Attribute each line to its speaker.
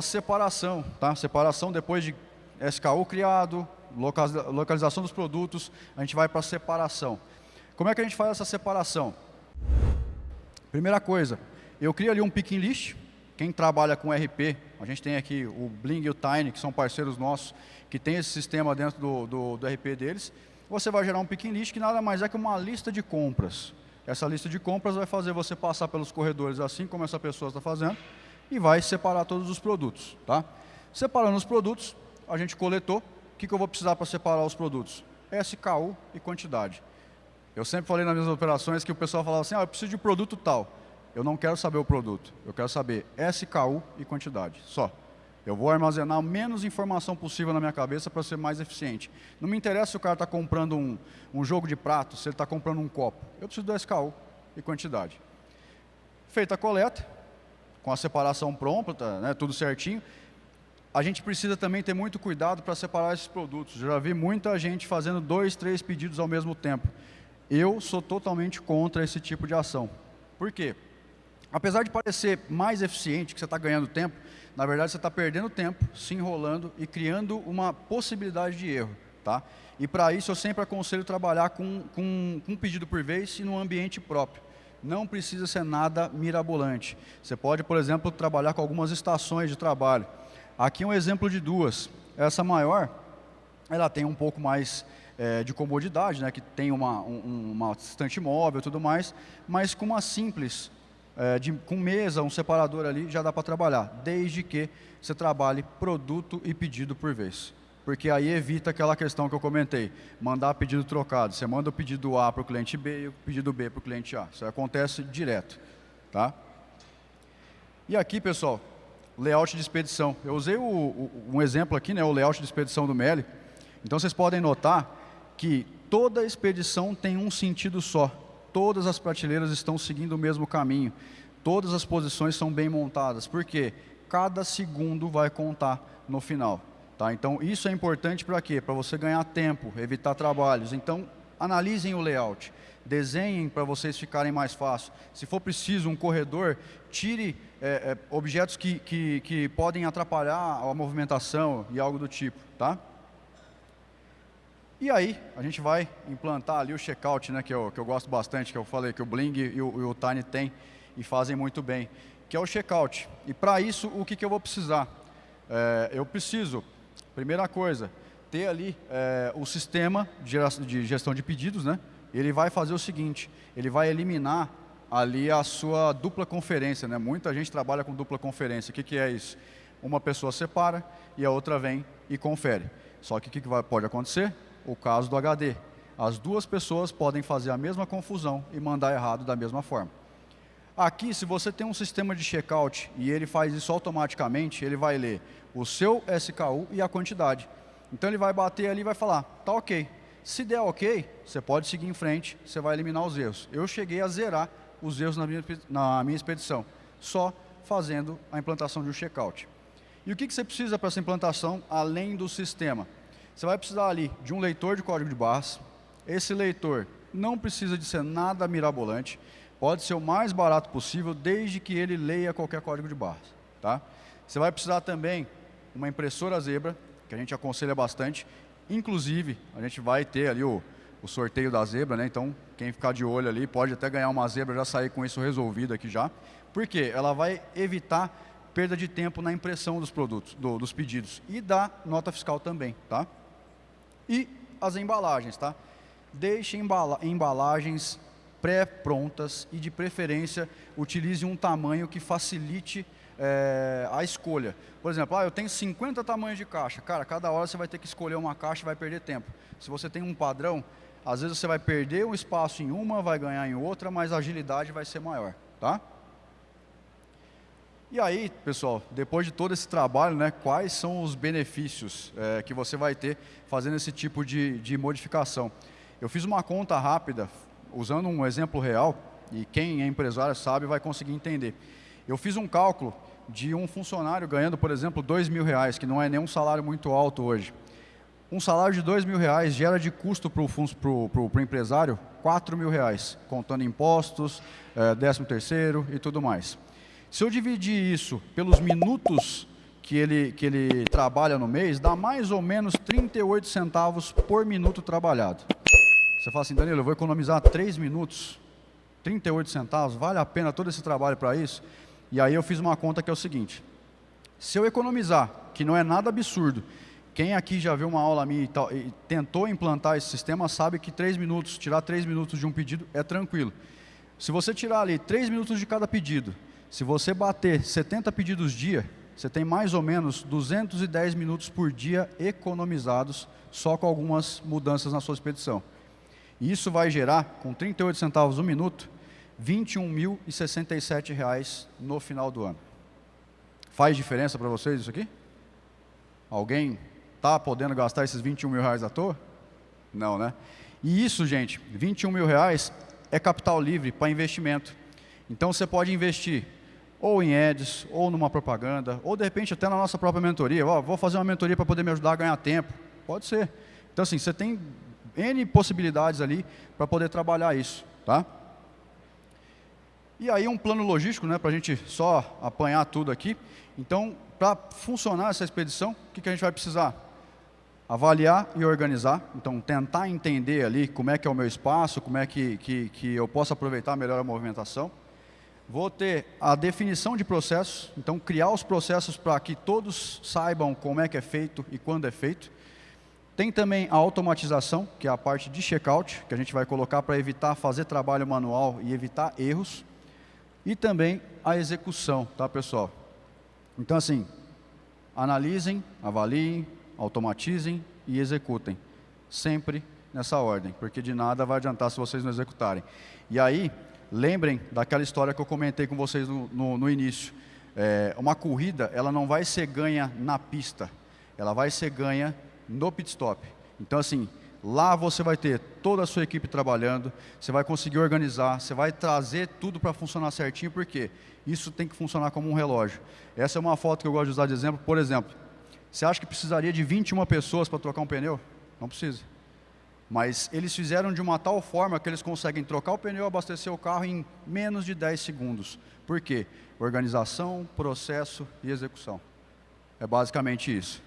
Speaker 1: separação, tá? Separação depois de SKU criado, localização dos produtos, a gente vai para separação. Como é que a gente faz essa separação? Primeira coisa, eu crio ali um picking list, quem trabalha com RP, a gente tem aqui o Bling e o Tiny, que são parceiros nossos, que tem esse sistema dentro do, do, do RP deles. Você vai gerar um picking list que nada mais é que uma lista de compras. Essa lista de compras vai fazer você passar pelos corredores assim como essa pessoa está fazendo e vai separar todos os produtos. Tá? Separando os produtos, a gente coletou. O que, que eu vou precisar para separar os produtos? SKU e quantidade. Eu sempre falei nas minhas operações que o pessoal falava assim, ah, eu preciso de produto tal. Eu não quero saber o produto, eu quero saber SKU e quantidade, só. Eu vou armazenar menos informação possível na minha cabeça para ser mais eficiente. Não me interessa se o cara está comprando um, um jogo de prato, se ele está comprando um copo. Eu preciso do SKU e quantidade. Feita a coleta, com a separação pronta, né, tudo certinho, a gente precisa também ter muito cuidado para separar esses produtos. Já vi muita gente fazendo dois, três pedidos ao mesmo tempo. Eu sou totalmente contra esse tipo de ação. Por quê? Apesar de parecer mais eficiente, que você está ganhando tempo, na verdade você está perdendo tempo, se enrolando e criando uma possibilidade de erro. Tá? E para isso eu sempre aconselho trabalhar com, com, com um pedido por vez e num ambiente próprio. Não precisa ser nada mirabolante. Você pode, por exemplo, trabalhar com algumas estações de trabalho. Aqui um exemplo de duas. Essa maior, ela tem um pouco mais é, de comodidade, né, que tem uma, um, uma estante móvel e tudo mais, mas com uma simples é, de, com mesa, um separador ali, já dá para trabalhar, desde que você trabalhe produto e pedido por vez. Porque aí evita aquela questão que eu comentei, mandar pedido trocado. Você manda o pedido A para o cliente B e o pedido B para o cliente A. Isso acontece direto. Tá? E aqui, pessoal, layout de expedição. Eu usei o, o, um exemplo aqui, né, o layout de expedição do Meli. Então, vocês podem notar que toda expedição tem um sentido só todas as prateleiras estão seguindo o mesmo caminho. Todas as posições são bem montadas. Por quê? Cada segundo vai contar no final. Tá? Então, isso é importante para quê? Para você ganhar tempo, evitar trabalhos. Então, analisem o layout. Desenhem para vocês ficarem mais fácil. Se for preciso um corredor, tire é, é, objetos que, que, que podem atrapalhar a movimentação e algo do tipo. Tá? E aí, a gente vai implantar ali o checkout, né, que, eu, que eu gosto bastante, que eu falei que o Bling e o, e o Tiny tem e fazem muito bem, que é o checkout. E para isso, o que, que eu vou precisar? É, eu preciso, primeira coisa, ter ali é, o sistema de gestão de pedidos, né? Ele vai fazer o seguinte, ele vai eliminar ali a sua dupla conferência, né? Muita gente trabalha com dupla conferência. O que, que é isso? Uma pessoa separa e a outra vem e confere. Só que o que, que vai, pode acontecer? o caso do HD. As duas pessoas podem fazer a mesma confusão e mandar errado da mesma forma. Aqui, se você tem um sistema de checkout e ele faz isso automaticamente, ele vai ler o seu SKU e a quantidade. Então ele vai bater ali e vai falar, tá ok. Se der ok, você pode seguir em frente, você vai eliminar os erros. Eu cheguei a zerar os erros na minha, na minha expedição, só fazendo a implantação de um checkout. E o que, que você precisa para essa implantação, além do sistema? Você vai precisar ali de um leitor de código de barras. Esse leitor não precisa de ser nada mirabolante. Pode ser o mais barato possível, desde que ele leia qualquer código de barras. Tá? Você vai precisar também uma impressora zebra, que a gente aconselha bastante. Inclusive, a gente vai ter ali o, o sorteio da zebra, né? então quem ficar de olho ali pode até ganhar uma zebra, já sair com isso resolvido aqui já. Por quê? Ela vai evitar perda de tempo na impressão dos produtos, do, dos pedidos e da nota fiscal também. Tá? E as embalagens, tá? Deixe embala embalagens pré-prontas e, de preferência, utilize um tamanho que facilite é, a escolha. Por exemplo, ah, eu tenho 50 tamanhos de caixa. Cara, cada hora você vai ter que escolher uma caixa e vai perder tempo. Se você tem um padrão, às vezes você vai perder um espaço em uma, vai ganhar em outra, mas a agilidade vai ser maior. Tá? E aí, pessoal, depois de todo esse trabalho, né, quais são os benefícios é, que você vai ter fazendo esse tipo de, de modificação? Eu fiz uma conta rápida, usando um exemplo real, e quem é empresário sabe vai conseguir entender. Eu fiz um cálculo de um funcionário ganhando, por exemplo, dois mil reais, que não é nenhum salário muito alto hoje. Um salário de dois mil reais gera de custo para o empresário quatro mil reais, contando impostos, é, décimo terceiro e tudo mais. Se eu dividir isso pelos minutos que ele, que ele trabalha no mês, dá mais ou menos 38 centavos por minuto trabalhado. Você fala assim, Danilo, eu vou economizar 3 minutos, 38 centavos, vale a pena todo esse trabalho para isso? E aí eu fiz uma conta que é o seguinte, se eu economizar, que não é nada absurdo, quem aqui já viu uma aula minha e, tal, e tentou implantar esse sistema sabe que 3 minutos, tirar 3 minutos de um pedido é tranquilo. Se você tirar ali 3 minutos de cada pedido, se você bater 70 pedidos dia, você tem mais ou menos 210 minutos por dia economizados só com algumas mudanças na sua expedição. E isso vai gerar, com 38 centavos o minuto, R$ 21.067 no final do ano. Faz diferença para vocês isso aqui? Alguém está podendo gastar esses 21 mil reais à toa? Não, né? E isso, gente, 21 mil reais é capital livre para investimento. Então você pode investir ou em ads, ou numa propaganda, ou de repente até na nossa própria mentoria. Oh, vou fazer uma mentoria para poder me ajudar a ganhar tempo. Pode ser. Então assim, você tem N possibilidades ali para poder trabalhar isso. Tá? E aí um plano logístico, né, para a gente só apanhar tudo aqui. Então, para funcionar essa expedição, o que, que a gente vai precisar? Avaliar e organizar. Então, tentar entender ali como é que é o meu espaço, como é que, que, que eu posso aproveitar melhor a movimentação. Vou ter a definição de processos, então criar os processos para que todos saibam como é que é feito e quando é feito. Tem também a automatização, que é a parte de checkout, que a gente vai colocar para evitar fazer trabalho manual e evitar erros. E também a execução, tá pessoal? Então assim, analisem, avaliem, automatizem e executem. Sempre nessa ordem, porque de nada vai adiantar se vocês não executarem. E aí, Lembrem daquela história que eu comentei com vocês no, no, no início. É, uma corrida, ela não vai ser ganha na pista, ela vai ser ganha no pit stop. Então, assim, lá você vai ter toda a sua equipe trabalhando, você vai conseguir organizar, você vai trazer tudo para funcionar certinho, porque isso tem que funcionar como um relógio. Essa é uma foto que eu gosto de usar de exemplo. Por exemplo, você acha que precisaria de 21 pessoas para trocar um pneu? Não precisa. Mas eles fizeram de uma tal forma que eles conseguem trocar o pneu abastecer o carro em menos de 10 segundos. Por quê? Organização, processo e execução. É basicamente isso.